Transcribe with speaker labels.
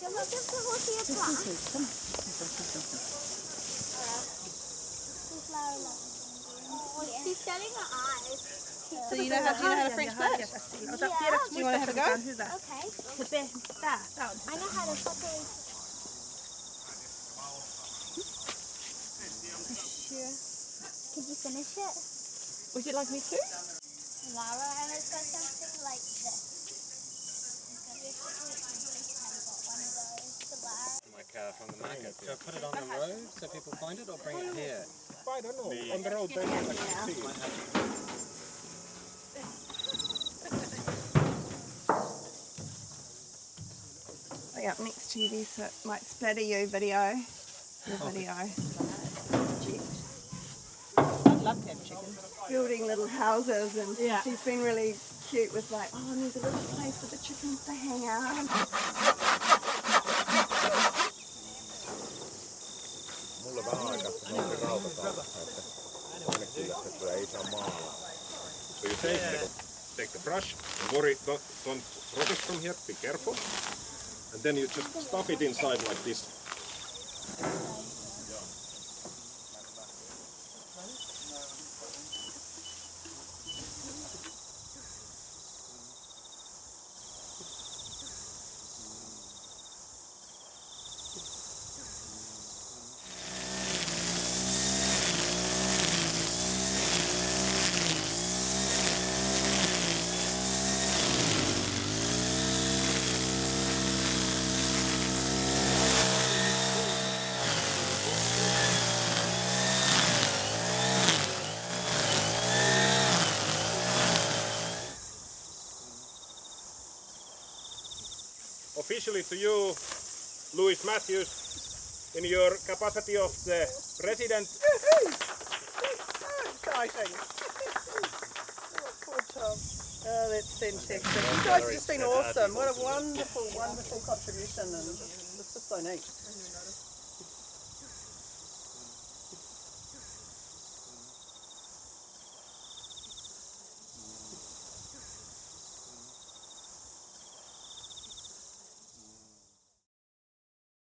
Speaker 1: Jag måste få se plats. She's shutting her eyes.
Speaker 2: So you know how, do you know how to French flirt? Do you want to have a go?
Speaker 1: Okay. I know how to fucking. Could you finish it?
Speaker 2: Would you like me to?
Speaker 1: Lara, and it's got something like this. It's got one of those to Lara.
Speaker 3: Like uh, from the market. Should I put it on the road so people find it or bring it here?
Speaker 4: I don't know. On the road, they can see it.
Speaker 2: Like up next to you there so it might splatter you video. Your video.
Speaker 5: I'd love to have chicken.
Speaker 2: Building little houses and
Speaker 5: Yeah.
Speaker 2: she's been really cute with like, oh and there's a little place for the chickens to hang out.
Speaker 4: Mulla vähän aikaa, että se. So you take the, take the brush, and worry, don't, don't it from here, be careful. And then you just stuff it inside like this. Officially to you, Louis Matthews, in your capacity of the president
Speaker 2: exciting. Poor Tom. Oh, that's fantastic. You guys have just been awesome. What a wonderful, wonderful contribution and it's just so neat.